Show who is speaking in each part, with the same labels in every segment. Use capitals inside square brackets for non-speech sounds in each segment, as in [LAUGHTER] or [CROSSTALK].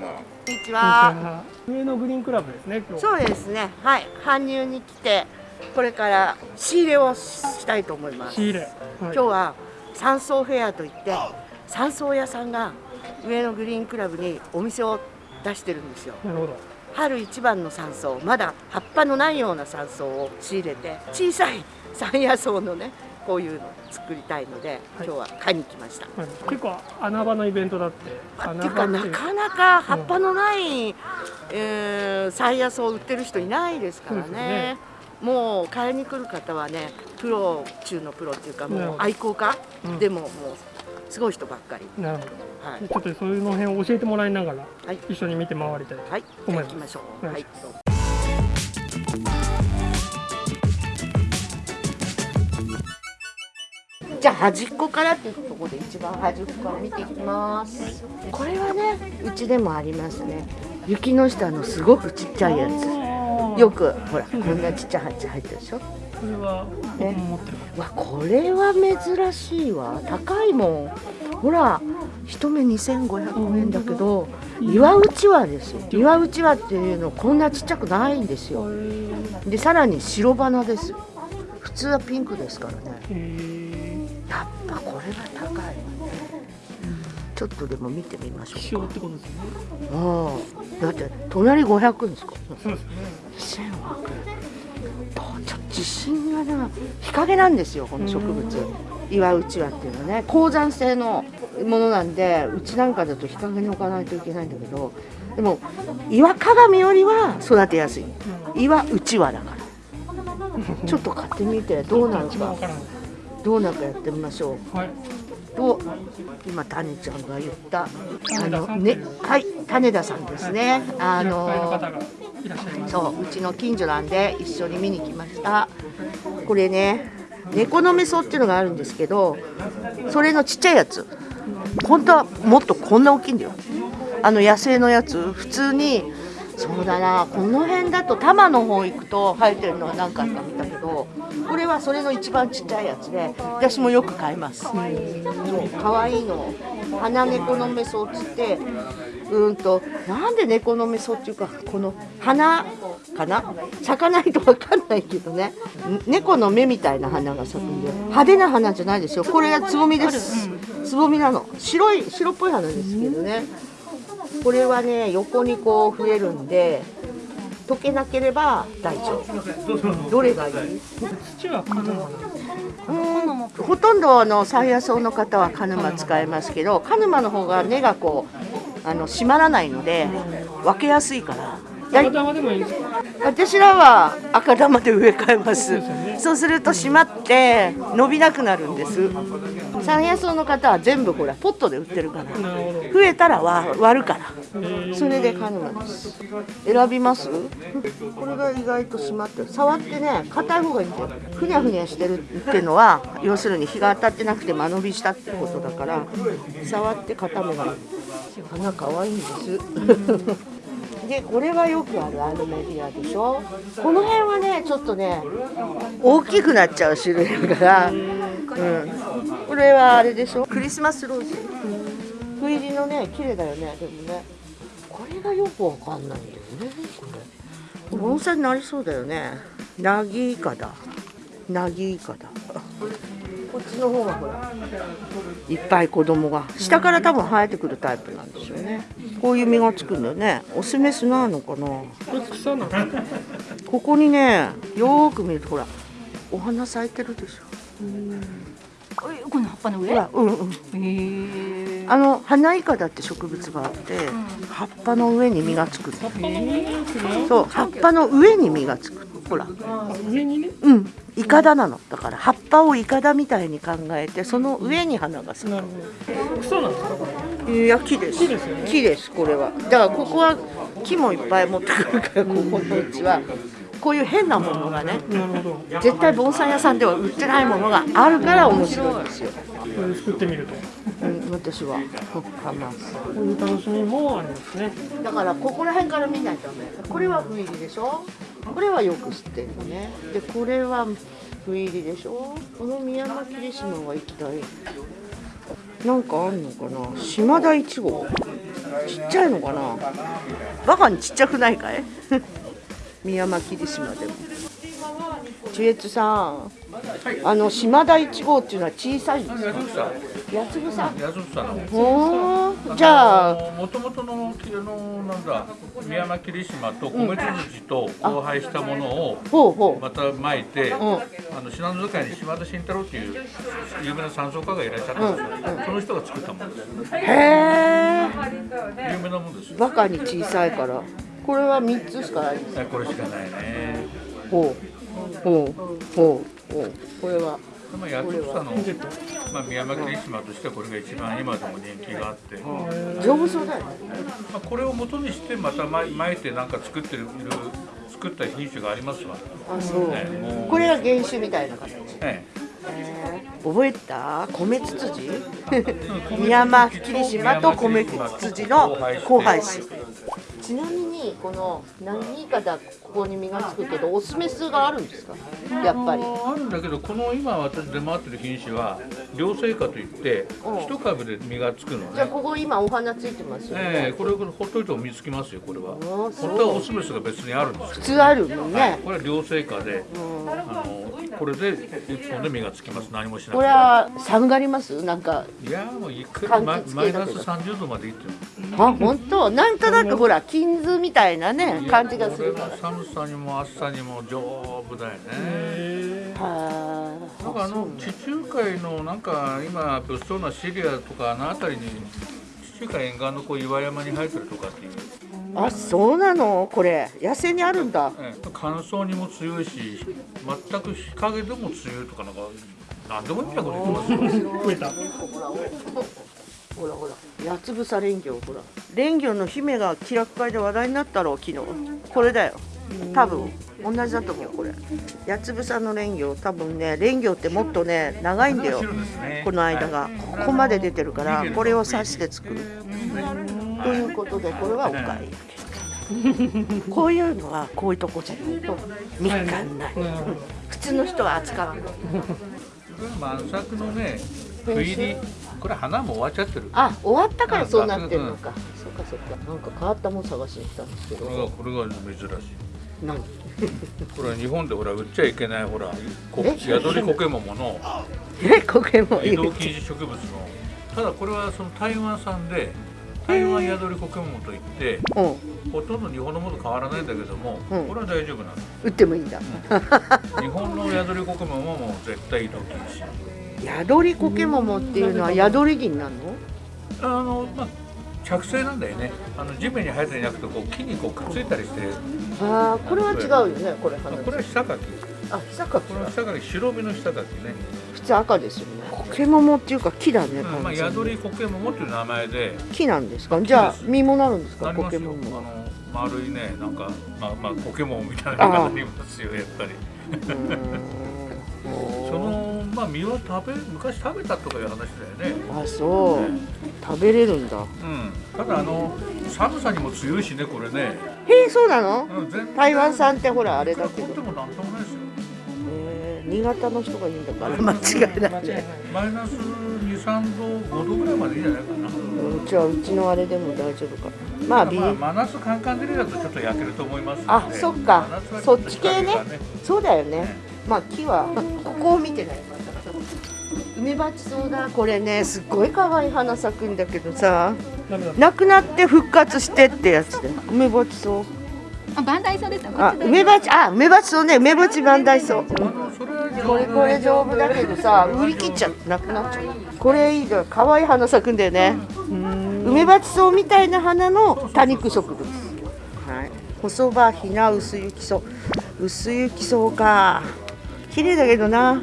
Speaker 1: こんにちは。
Speaker 2: 上野グリーンクラブですね。
Speaker 1: そうですね。はい。搬入に来て、これから仕入れをしたいと思います。
Speaker 2: 仕入れ。はい、
Speaker 1: 今日は山荘フェアといって山荘屋さんが上野グリーンクラブにお店を出してるんですよ。
Speaker 2: なるほど。
Speaker 1: 春一番の山荘、まだ葉っぱのないような山荘を仕入れて、小さい山野草のね。こういうの作りたいので、はい、今日は買いに来ました、
Speaker 2: はい、結構穴場のイベントだって。
Speaker 1: っていう。かなかなか葉っぱのない、うん、えー、サイヤスを売ってる人いないですからね、ね、もう買いに来る方はねプロ中のプロっていうかもう愛好家、うん、でももうすごい人ばっかり。
Speaker 2: なるほど、はい、ちょっとそういうの辺を教えてもらいながら、はい、一緒に見て回りたいと思います、はい、行きましょう、はい
Speaker 1: じゃあ端っこからっていうところで一番端っこから見ていきます。これはねうちでもありますね。雪の下のすごくちっちゃいやつ。よくほらこんなちっちゃい鉢入ってるでしょ。こ
Speaker 2: れは、
Speaker 1: ね、わこれは珍しいわ。高いもん。ほら一目2500円だけど岩うちわですよ。岩うちわっていうのこんなちっちゃくないんですよ。でさらに白花です。普通はピンクですからねやっぱこれは高い、ちょっとでも見てみましょうか。ああ、だって隣500円ですか。そうですね。1000ちょっと自信がな日陰なんですよこの植物。岩うちわっていうのはね鉱山性のものなんでうちなんかだと日陰に置かないといけないんだけどでも岩鏡よりは育てやすい岩うちわだからちょっと買ってみてどうなるか？どうなんかやってみましょう。はい。と今種ちゃんが言ったあのねはい種田さんですね。あのそううちの近所なんで一緒に見に来ました。これね猫のメソっていうのがあるんですけどそれのちっちゃいやつ本当はもっとこんな大きいんだよあの野生のやつ普通にそうだなこの辺だと多摩の方行くと生えてるのは何かあった見たけどこれはそれの一番ちっちゃいやつで私もよく買います。そう可愛いの。花猫のメソっつってうんとなんで猫のメソっていうかこの花かな？咲かないと分かんないけどね。猫の目みたいな花が咲くんで派手な花じゃないですよ。これはつぼみです。つぼみなの。白い白っぽい花ですけどねこれはね横にこう増えるんで溶けなければ大丈夫。どれがいい？
Speaker 2: 土はカヌマ
Speaker 1: うんほとんどの山野草の方はカヌマ使いますけどカヌマの方が根がこうあの締まらないので分けやすいから。
Speaker 2: 赤玉でもいいですか？
Speaker 1: 私らは赤玉で植え替えます、ね、そうすると締まって伸びなくなるんです山野草の方は全部ほらポットで売ってるから。増えたら割るから。それでカヌマです。選びます？これが意外と締まってる。触ってね硬い方がいいんだよ。ふにゃふにゃしてるっていうのは要するに日が当たってなくて間延びしたってことだから触って固めが花可愛いんです。[LAUGHS] でこれはよくあるアルメディアでしょ。この辺はねちょっとね大きくなっちゃう種類だから、うん、これはあれでしょ？クリスマスローズ。不入りのね綺麗だよね。でもね。これがよくわかんないんだよねこれ。盆栽になりそうだよね。ナギイカだ。ナギイカだ。こっちの方がほらいっぱい子供が。下から多分生えてくるタイプなんですよね。こういう実がつくんだよね。オスメスなのかな？ここにねよく見るとほらお花咲いてるでしょ
Speaker 3: この葉っぱの上
Speaker 1: うん。うんあの花イカだって植物があって、うん、葉っぱの上に実がつくそう葉っぱの上に実がつくほら。
Speaker 2: 上にね？
Speaker 1: うん。イカダなの。だから葉っぱをイカダみたいに考えてその上に花が咲く。
Speaker 2: 草なんですか？
Speaker 1: いや木です。木ですよ、ね、木ですこれは。だからここは木もいっぱい持ってくるからここのうちはこういう変なものがね絶対盆栽屋さんでは売ってないものがあるから面白いですよ。
Speaker 2: これ作ってみると、
Speaker 1: うん、私は。
Speaker 2: こういう楽しみもありますね。
Speaker 1: だからここら辺から見ないとダメ。これは不入りでしょ？これはよく知ってるのね。でこれは不入りでしょ？この宮間霧島は行きたい。なんかあんのかな？島田一号。ちっちゃいのかな？バカにちっちゃくないかい？宮間霧島でも。中越さん、あの島田一号っていうのは小さいんですか？八つ草
Speaker 4: 八つ草の。
Speaker 1: おー。じゃあ
Speaker 4: もともとのあのなんだ宮間霧島と米津と交配したものを
Speaker 1: ほうほう。
Speaker 4: また巻いて、
Speaker 1: ん。
Speaker 4: あの信濃使いに島田慎太郎っていう有名な山荘家がいらっしゃったんですよ、その人が作ったものです。
Speaker 1: へえ
Speaker 4: 有名なものですよ。
Speaker 1: バカに小さいからこれは三つしかないんです。
Speaker 4: はいこれしかないね。
Speaker 1: ほう。ほう。ほう。ほう。これは。
Speaker 4: まあ、八つ草の、まあ、宮間霧島としてはこれが一番今でも人気があって、ま
Speaker 1: 丈夫そうだよね。
Speaker 4: あ、これを元にしてまた巻巻いてなんか作ってる作った品種がありますわ、
Speaker 1: あそう。
Speaker 4: ね
Speaker 1: これは原種みたいな形。
Speaker 4: え
Speaker 1: 覚えた？米ツツジ？宮間霧島と米ツツジの交配種。ちなみにこの何かだここに実がつくけどオスメスがあるんですか？やっぱり。
Speaker 4: あるんだけどこの今私出回ってる品種は両生花といって
Speaker 1: うん。
Speaker 4: 一株で実がつくの
Speaker 1: じゃあ
Speaker 4: ね
Speaker 1: ここ今お花ついてますよね、
Speaker 4: ええこれこれほっといても実つきますよこれは。本当はオスメスが別にあるんです
Speaker 1: 普通あるもんね。
Speaker 4: これは両生花であのこれで一本で実がつきます。何もしなくて。
Speaker 1: これは寒がります？なんか。
Speaker 4: いやもういくらマイナス
Speaker 1: 系だけど。
Speaker 4: 30度までいってる。
Speaker 1: あ本当？なんとなくほら金図みたいなね感じがするから。
Speaker 4: これは寒さにも暑さにも丈夫だよね。
Speaker 1: は
Speaker 4: なんかあの地中海のなんか今物騒なシリアとかあの辺りに地中海沿岸のこう岩山に生えてるとかっていう、
Speaker 1: ああそうなの？これ野生にあるんだ。
Speaker 4: ええ。乾燥にも強いし全く日陰でも強いとかなんか何でもいいみたいなこと言ってますよ
Speaker 2: 増えた
Speaker 1: ほらほら八つ房蓮魚ほら。蓮魚の姫が気楽会で話題になったろ昨日。これだよ多分同じだと思うこれ。八つ房の蓮魚多分ね蓮魚ってもっとね長いんだよこの間が。ここまで出てるからこ。れを刺して作る。ということでこれはお買い。上 [LAUGHS] げこういうのはこういうとこじゃないと見つかんない。普通の人は扱わない。
Speaker 4: 満作のね不入りこれ花も終わっちゃってる。
Speaker 1: あ終わったからそうなってるのか、そっかそっか。なんか変わったもん探しに来たんですけ
Speaker 4: これが
Speaker 1: ど
Speaker 4: これが珍しい
Speaker 1: 何？
Speaker 4: これは日本でほら売っちゃいけないほらこ
Speaker 1: え
Speaker 4: 宿りコケモモの。
Speaker 1: え？これも？いい
Speaker 4: 移動禁止植物の。ただこれはその台湾産で台湾宿りコケモモといって
Speaker 1: うん。
Speaker 4: ほとんど日本のものと変わらないんだけども、
Speaker 1: うん。
Speaker 4: これは大丈夫なの。
Speaker 1: 売ってもいいんだ。
Speaker 4: 日本の宿りコケモモも絶対移動禁止。
Speaker 1: 宿りコケモモっていうのは宿り銀なの？
Speaker 4: あのまあ着生なんだよね。あの地面に生えていなくてこう木にこうくっついたりして。
Speaker 1: ああこれは違うよねこれ。花
Speaker 4: これは下柿
Speaker 1: あ下か
Speaker 4: これは下柿白身の下柿ね、
Speaker 1: 普通赤ですよね。コケモモっていうか木だね、
Speaker 4: うんまあ、宿りコケモモっていう名前で。
Speaker 1: 木なんですか？じゃあ実もなるんですか？コケモモは。
Speaker 4: あの丸いねなんかまあまあポケモンみたいなのがありますよやっぱり [LAUGHS] まあ実は食べ昔食べたとかいう話だよね。
Speaker 1: あそう。食べれるんだ。
Speaker 4: うん。ただあの寒さにも強いしねこれね、
Speaker 1: へえそうなの？
Speaker 4: うん、全
Speaker 1: 台湾産ってほらあれだけど。
Speaker 4: とってもなんともないですよ。
Speaker 1: 新潟の人がいいんだから。間違いない
Speaker 2: 間違いない。
Speaker 1: ね
Speaker 4: マイナス23度5度ぐらいまでいいんじゃないかな。
Speaker 1: うん。じゃあうちのあれでも大丈夫か。まあビ
Speaker 4: まあ、真夏カンカン照りだとちょっと焼けると思います
Speaker 1: あそっか。
Speaker 4: 真夏は
Speaker 1: そっち系ね。そうだよねまあ木はここを見てない。梅鉢草だこれねすっごい可愛い花咲くんだけどさ。なくなって復活してってやつで梅鉢草。
Speaker 3: あ、バンダイソです。
Speaker 1: あ梅鉢あ梅鉢草ね。梅鉢万代草。
Speaker 4: あのそれは
Speaker 1: これこれ丈夫だけどさ売り切っちゃってなくなっちゃう。これいいが可愛い花咲くんだよね。梅鉢草みたいな花の多肉植物。はい。細葉ひな薄雪草。薄雪草か綺麗だけどな。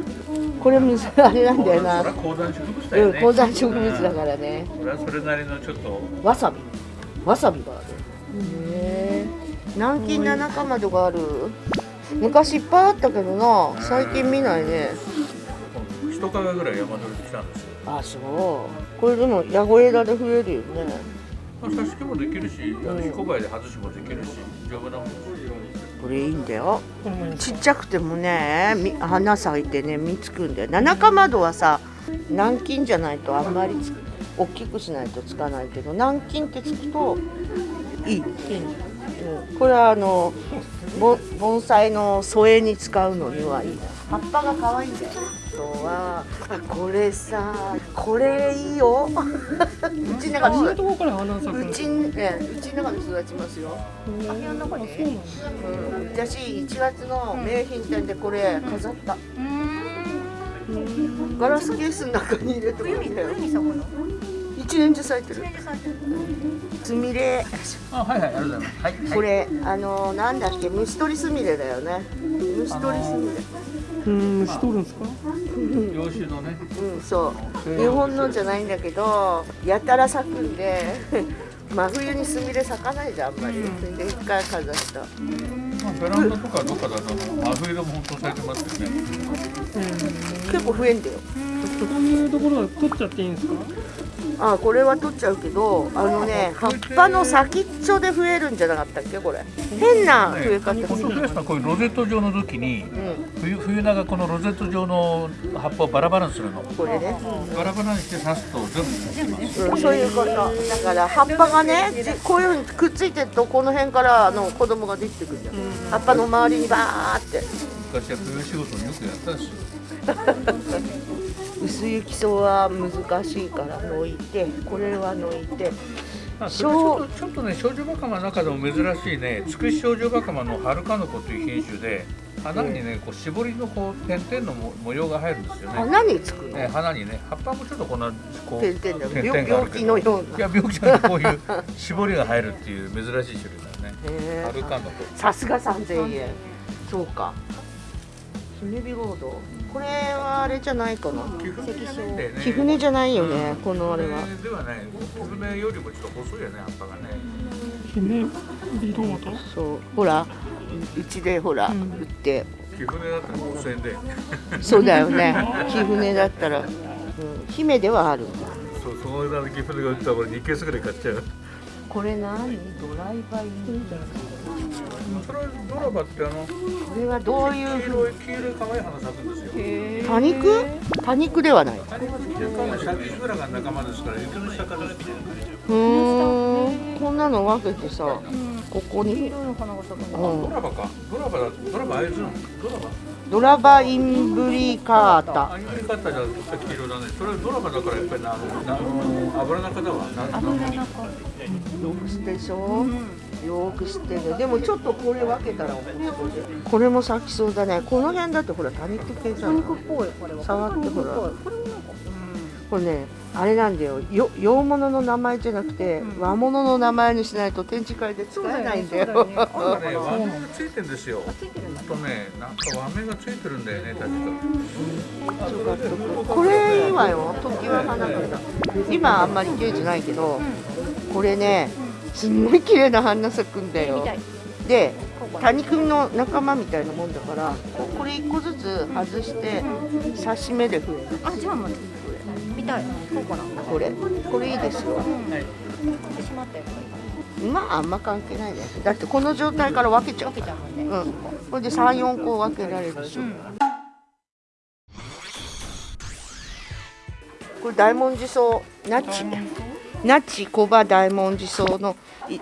Speaker 1: これむずあれなんだよな。
Speaker 4: 高山植物だ
Speaker 1: うん
Speaker 4: よね
Speaker 1: 高山植物だからね。
Speaker 4: それはそれなりのちょっと。
Speaker 1: わさび。わさびがある。へえ南京七かまどがある？昔いっぱいあったけどな。最近見ないね。
Speaker 4: 一か月ぐらい山取りで来たんですよ。
Speaker 1: あそう。これでもヤゴ枝で増えるよね。
Speaker 4: まあ挿し木もできるしあの彦貝で外しもできるし丈夫なもんですよ
Speaker 1: これいいんだよ。ちっちゃくてもねみ花咲いてね実つくんだよ。七かまどはさ南京じゃないとあんまりつ大きくしないとつかないけど南京ってつくといい、うん、これはあの盆栽の添えに使うのにはいい。葉っぱが可愛いんだよとはこれさこれいいようちの中でうちねうちの中で育ちますよあ部屋の中で、うん、私1月の名品店でこれ飾った、ガラスケースの中に入れて冬に冬に咲くの一年中咲いてる。すみれ。
Speaker 4: あ、はいはい、ありがとうございます。はい。
Speaker 1: これ、あの、なんだっけ、虫取りすみれだよね。虫取りすみれ。
Speaker 2: うん虫取るんですか？
Speaker 4: 洋酒のね。
Speaker 1: うんそう。日本のじゃないんだけどやたら咲くんで [LAUGHS] 真冬にスミレ咲かないじゃんあんまり、で一回かざした、ま
Speaker 4: あ、ベランダとかどっかだと真冬でも本当咲いてますよね、
Speaker 1: 結構増えんだよ。
Speaker 2: こういうところは取っちゃっていいんですか？
Speaker 1: あこれは取っちゃうけどあのね葉っぱの先っちょで増えるんじゃなかったっけ？これ。変な増え方。す
Speaker 4: る、ね、こういうロゼット状の時に、うん、冬冬長このロゼット状の葉っぱをバラバラにするの。
Speaker 1: これね、
Speaker 4: うん、バラバラにして刺すと全部。
Speaker 1: うん、そういうこと。だから葉っぱがねこういうふうにくっついてるとこの辺からの子供ができてくるじゃん、うん、葉っぱの周りにバーって。
Speaker 4: 昔は冬仕事によくやったし [LAUGHS]
Speaker 1: 薄雪草は難しいから抜いてこれは抜いて。
Speaker 4: あちょっとちょっとね少女バカマの中でも珍しいね。つくし少女バカマの春かの子という品種で花にねこう絞りのこう点々の模様が入るんですよね。
Speaker 1: 花につく
Speaker 4: ね花にね。葉っぱもちょっとこんなこう
Speaker 1: 点々点々病気のよう
Speaker 4: な。いや病気じゃないこういう絞りが入るっていう珍しい種類だよね春かの子
Speaker 1: さすが3000円。そうか。姫火ゴードこれはあれじゃないかな。貴船じゃないよね、このあれは。
Speaker 4: ではない。貴船よりもちょっと細いよね葉っぱがね。
Speaker 2: 姫火ロード
Speaker 1: そう。ほらうちでほら、売って。
Speaker 4: 貴船だったら5000円で。
Speaker 1: そうだよね。[LAUGHS] 貴船だったら、うん、姫ではある。
Speaker 4: そうその値段で貴船が売ったら俺2ケースぐらい買っちゃう。
Speaker 1: これ何？ドライバイン
Speaker 4: それドラバってあのこ
Speaker 1: れはどういう
Speaker 4: 黄色い黄色い可愛い花咲くんですよ
Speaker 1: 多肉？多肉ではない。
Speaker 4: 多肉っていうかシャキグラが仲間ですから雪の下から
Speaker 1: うんこんな？の分けてさ、ここに、
Speaker 4: ドラバか。ドラバだ。ドラバあいつの。ドラバ。
Speaker 1: ドラバインブリカータ。
Speaker 4: インブリカータじゃ黄色だね。それはドラバだからやっぱりなあの油中だわ。油中。よ
Speaker 1: く知ってでしょ。よく知ってる。でもちょっとこれ分けたらこれも咲きそうだね。この辺だってほら多肉系じゃん。多肉っぽいこれは。触ってほら。これね。あれなんだよよ洋物の名前じゃなくて、うん、和物の名前にしないと展示会で使えないんだよ。だよね、
Speaker 4: 和名がついてるんですよ。とね、なんか和名がついてるんだよね、確か。
Speaker 1: うん、これいいわよ、時は花形。今あんまり綺麗じゃないけど、これね、すんごい綺麗な花咲くんだよ。で、多肉の仲間みたいなもんだから、これ一個ずつ外して刺し目で増える。あ、じゃあまたい。そうかなこれ？これいいですよ、まああんま関係ないねだってこの状態から分けちゃう。分けちゃうもんね。うん。こ。れで三四個分けられるでしょ、うん、これ大文字草ナッチナッチコバ大文字草の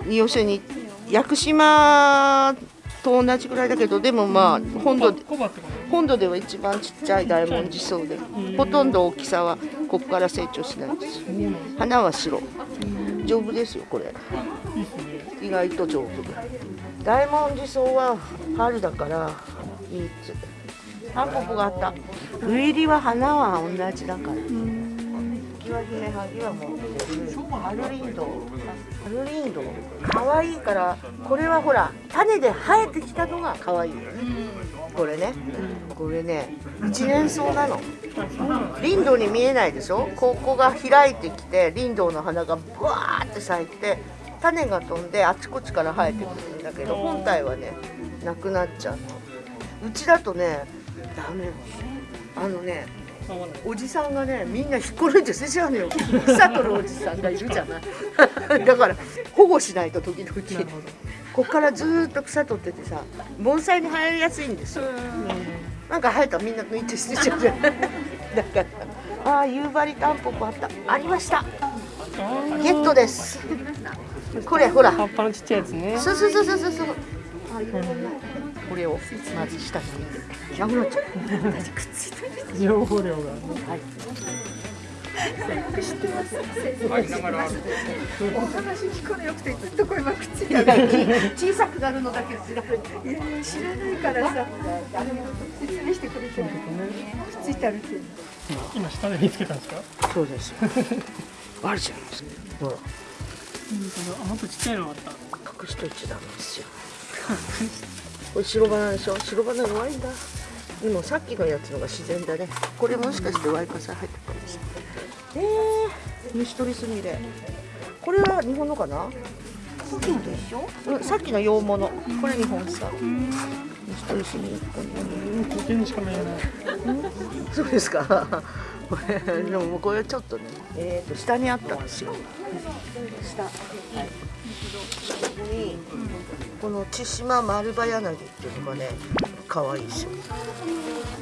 Speaker 1: 要するに屋久島と同じぐらいだけどでもまあ本土本土では一番ちっちゃい大文字草でほとんど大きさはここから成長しないです。花は白。丈夫ですよこれ。意外と丈夫大文字草は春だから3つ。タンポポがあった。冬入りは花は同じだから。キワ姫萩は持ってるハルリンド。ハルリンド。可愛いからこれはほら種で生えてきたのが可愛いよね。これね。これね一年草なの。林道に見えないでしょ？ここが開いてきて林道の花がブワーって咲いて種が飛んであちこちから生えてくるんだけど本体はねなくなっちゃうの。うちだとねダメ。あのねおじさんがねみんな引っこ抜いて捨てちゃうのよ草取るおじさんがいるじゃない。[LAUGHS] だから保護しないと時々。こっからずっと草取っててさ盆栽に生えやすいんですよ。なんか生えたらみんな抜いて捨てちゃうじゃない。[LAUGHS] だからああ夕張タンポポあった。ありました。ゲットです。これほら。
Speaker 2: 葉っぱのちっちゃいやつね。
Speaker 1: そうそうそうそうそう。そうこれをまず下に入れてなくなっちゃう
Speaker 2: 情報量が
Speaker 1: はい
Speaker 5: お話聞くのよくてずっとこれは口が
Speaker 1: 小さくなるのだけ知らない
Speaker 5: いやいや知らないからさ。あの説明してくれてる。くっついてあるって
Speaker 2: 今下で見つけたんですか？
Speaker 1: そうです。あるじゃないですかほら。
Speaker 2: あもっとちっちゃいのあった。
Speaker 1: 隠しといちゃダメですよこれ白バナでしょ？白バナ弱いんだ。でもさっきのやつのが自然だね。これもしかしてワイカサ入ってるかもしれないえー、虫取りすみれこれは日本のかな？
Speaker 3: さっきのと一緒？
Speaker 1: うん、さっきの洋物。これ日本さ虫取りすみれこ
Speaker 2: うんこっちにしか見えない。
Speaker 1: れそうですか？これでもこれちょっとねえー、と下にあったんですよ。下。はい。ここにこの千島丸葉柳っていうのがね可愛いですよ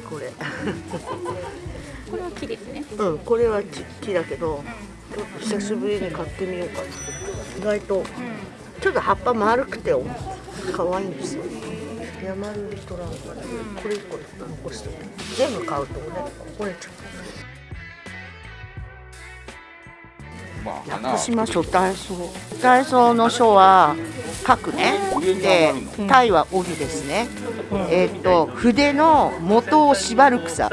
Speaker 1: これ。[LAUGHS]
Speaker 3: これは木ですね。
Speaker 1: うんこれは木木だけどちょっと久しぶりに買ってみようかな意外とちょっと葉っぱ丸くて可愛いんですよ。山ルリトランからこれ1個残して全部買うとねこれちゃう屋久島書体操体操の書は書くねで体は帯ですね。えーっと筆の元を縛る草。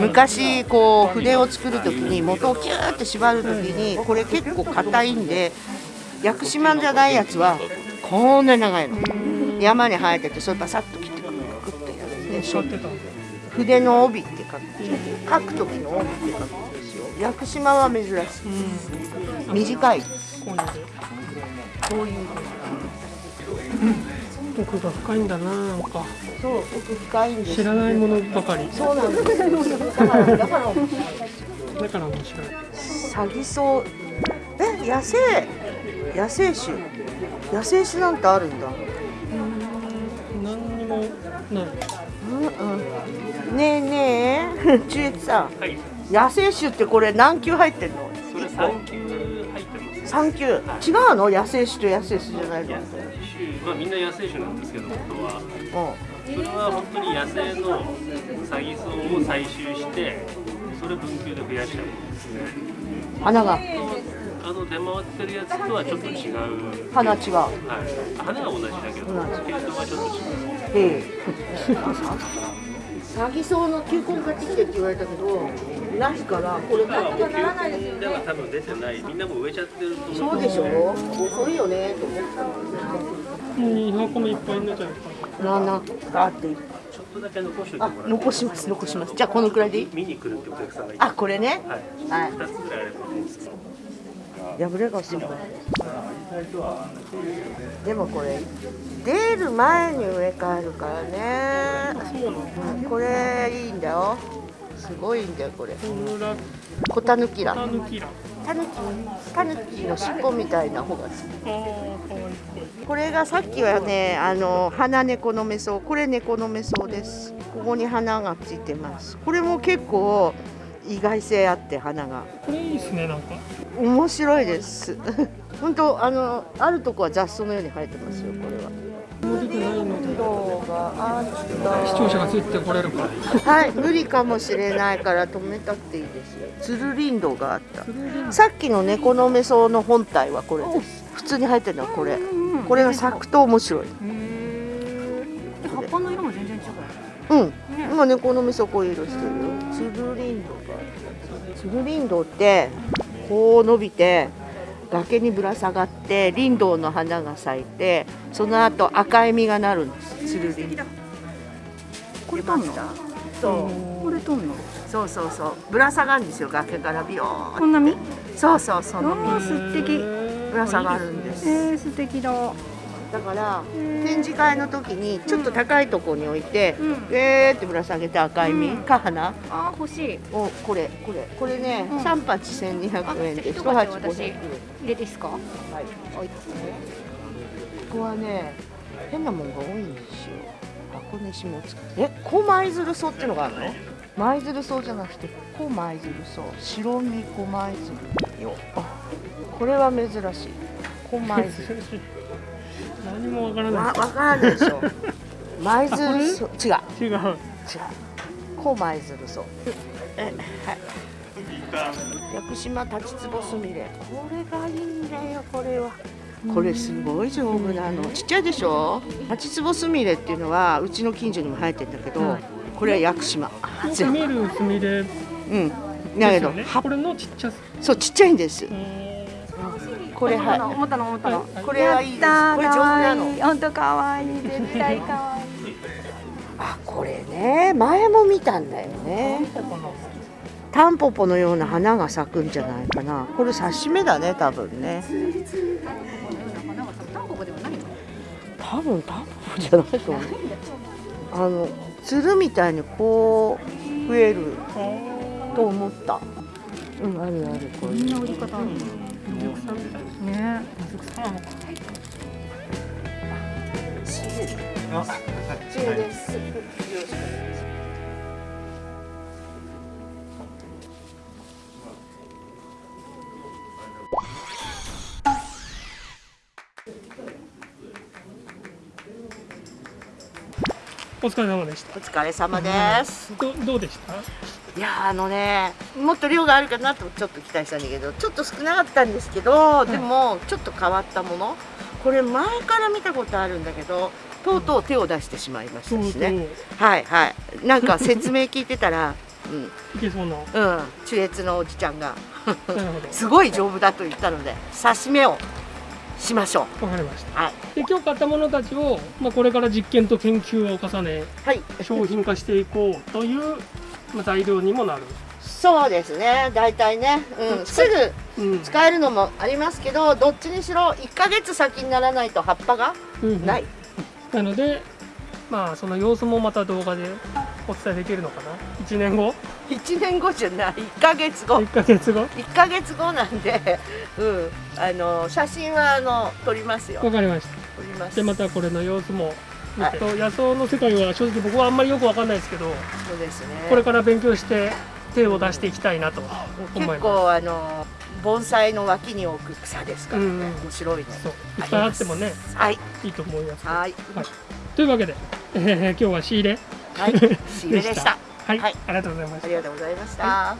Speaker 1: 昔こう筆を作る時に元をキューって縛る時にこれ結構硬いんで屋久島じゃないやつはこんなに長いの。山に生えててそれバサッと切ってくるクッとやるんで
Speaker 2: 使ってた。
Speaker 1: 筆の帯って書く。書く時の帯って書くんですよ。屋久島は珍しい短い。
Speaker 2: こういう。
Speaker 1: こういう。
Speaker 2: 奥が深いん。だななん。か
Speaker 1: そう奥深いん。です
Speaker 2: 知らないものばかり
Speaker 1: そうなん。ですだからだから
Speaker 2: 面白い
Speaker 1: サギソえ野生野生種野生種なん。てあるん。だ
Speaker 2: 何にもない
Speaker 1: うん。うん。ねえねえ中越さん、野生種ってこれ何級入ってん。の
Speaker 6: それ3級入ってます。
Speaker 1: 三級違うの？野生種と野生種じゃないの？
Speaker 6: 野生種、まあみんな野生種なんですけど、本当は。
Speaker 1: う
Speaker 6: それは本当に野生のサギソウを採集して、それ分級で増やしたものですね。
Speaker 1: ん花が
Speaker 6: あの出回ってるやつとはちょっと違う。
Speaker 1: 花違う
Speaker 6: はい。花は同じだけど、
Speaker 1: 同
Speaker 6: 系統はちょっと違う。
Speaker 1: ええ [LAUGHS] サギソウの球根買ってきてって言われたけどないからこれ
Speaker 6: 今はもう
Speaker 1: 買ってならないです
Speaker 6: 球根では多分出てない。みんなも植えちゃってると思う
Speaker 1: そうでしょ遅いよねと思った。の
Speaker 2: 2箱目いっぱいになっちゃうから
Speaker 1: ななあって
Speaker 6: ちょっとだけ残しておいてもらって。
Speaker 1: 残します残しますじゃあこのくらいでいい
Speaker 6: 見に来るってお客さんがいて。
Speaker 1: あこれね。
Speaker 6: はい。
Speaker 1: はい
Speaker 6: 2つぐらいあればいいんですけど。
Speaker 1: 破れがすごいでもこれ出る前に植え替えるからね、うんこれいいんだよすごいんだよこれ。コタヌキラ
Speaker 2: タヌキラ
Speaker 1: タヌキの尻尾みたいな方が好き。これがさっきはねあの花猫のメソウこれ猫のメソウです。ここに花がついてます。これも結構意外性あって花が。
Speaker 2: これいいですねなんか。
Speaker 1: 面白いです。[LAUGHS] 本当あのあるとこは雑草のように生えてますよこれは
Speaker 2: もう出てないので
Speaker 1: 色があった
Speaker 2: 視聴者がついてこれるか。ら
Speaker 1: はい無理かもしれないから止めたっていいですよ。つるりんどがあった。さっきの猫のメソウの本体はこれです。普通に生えてるのはこれ。これが咲くと面白い
Speaker 3: 葉っぱの色も全然違う。
Speaker 1: うん。今猫のメソウこういう色してるよ。つるりんどがあった。つるりんどってこう伸びて崖にぶら下がって林道の花が咲いてその後赤い実がなるんです。つるり
Speaker 3: これとんの？
Speaker 1: そう。
Speaker 3: これとんの？
Speaker 1: そうそうそう。ぶら下がるんですよ崖からビヨーン
Speaker 3: こんな実？
Speaker 1: そうそうその
Speaker 3: あー素敵。
Speaker 1: ぶら下がるんです。
Speaker 3: えー、素敵だ
Speaker 1: だから展示会の時にちょっと高いところに置いて、
Speaker 3: うん。
Speaker 1: えーってぶら下げて赤い実、
Speaker 3: うん。
Speaker 1: か花
Speaker 3: あー欲しい。
Speaker 1: をこれこれ。これね、
Speaker 3: うん。
Speaker 1: 三八千二百円で
Speaker 3: あ
Speaker 1: 一鉢
Speaker 3: 一鉢私
Speaker 1: 五百円。
Speaker 3: 入れていいですか？
Speaker 1: はい。
Speaker 3: はい
Speaker 1: ここはね変なもんが多いんですよ。箱根下津え小舞鶴草っていうのがあるの？舞鶴草じゃなくて小舞鶴草白身小舞鶴よあこれは珍しい米酢 [LAUGHS]
Speaker 2: 何もわからない。
Speaker 1: わわからないでしょ。[LAUGHS] 舞鶴そう違う。
Speaker 2: 違う。
Speaker 1: 違う。こ舞鶴そう。えはい。屋久島立ちつぼすみれこれがいいんだよこれは。これすごい丈夫なの。ちっちゃいでしょ？立ちつぼすみれっていうのはうちの近所にも生えてんだけど、
Speaker 2: はい。
Speaker 1: これは屋久島。
Speaker 2: よく見るスミレ。で
Speaker 1: うん。だけど、
Speaker 2: これのちっちゃさ
Speaker 1: そうちっちゃいんです。
Speaker 2: え
Speaker 1: これは
Speaker 3: 思ったの思ったの。
Speaker 2: はい。
Speaker 1: これはいいです。これ丈夫なの。
Speaker 3: 本当可愛い。絶対可愛い。
Speaker 1: あこれね前も見たんだよね。タンポポのような花が咲くんじゃないかな。これ刺し目だね多分ね。
Speaker 3: タンポポでもないの？
Speaker 1: 多分タンポポじゃないと思う。あのつるみたいにこう増えると思った。うんあるあるこういう。
Speaker 3: こんな売り方あるの？
Speaker 2: 水草みたいな
Speaker 3: ね。
Speaker 2: 水草なのか
Speaker 1: ですよろしくお願いします
Speaker 2: お疲れ様でした
Speaker 1: お疲れ様です
Speaker 2: どどうでした？
Speaker 1: いやーあのねもっと量があるかなとちょっと期待したんだけどちょっと少なかったんですけど、でもちょっと変わったもの。これ前から見たことあるんだけどとうとう手を出してしまいましたしね。はいはい。なんか説明聞いてたらうん。
Speaker 2: いけそうな。
Speaker 1: うん。中越のおじちゃんが [LAUGHS] すごい丈夫だと言ったので刺し目をしましょ
Speaker 2: わかりました。
Speaker 1: うはい。
Speaker 2: で今日買ったものたちを、まあ、これから実験と研究を重ね
Speaker 1: はい。
Speaker 2: 商品化していこうという、まあ、材料にもなる、
Speaker 1: そうですね。大体ね、うん、すぐ
Speaker 2: うん。
Speaker 1: 使えるのもありますけどどっちにしろ1ヶ月先にならないと葉っぱが
Speaker 2: うん
Speaker 1: ない、
Speaker 2: なのでまあその様子もまた動画でお伝えできるのかな。1年後
Speaker 1: ？1年後じゃない。1ヶ月後。
Speaker 2: 1ヶ月後
Speaker 1: ？1ヶ月後なんで、[LAUGHS] うん、あの写真はあの撮りますよ。
Speaker 2: わかりました。
Speaker 1: 撮ります。
Speaker 2: でまたこれの様子も見て、
Speaker 1: は
Speaker 2: 野草の世界は正直僕はあんまりよくわかんないですけど
Speaker 1: そうですね。
Speaker 2: これから勉強して手を出していきたいなと思います。
Speaker 1: 結構あの盆栽の脇に置く草ですからね、
Speaker 2: うん
Speaker 1: 面白いの
Speaker 2: いっぱいあってもね
Speaker 1: はい。
Speaker 2: いいと思います
Speaker 1: はい。
Speaker 2: というわけで、え [LAUGHS] ー今日は仕入れ
Speaker 1: はい。[LAUGHS] 仕入れでした。
Speaker 2: はい、
Speaker 1: はい。
Speaker 2: ありがとうございました。
Speaker 1: ありがとうございました、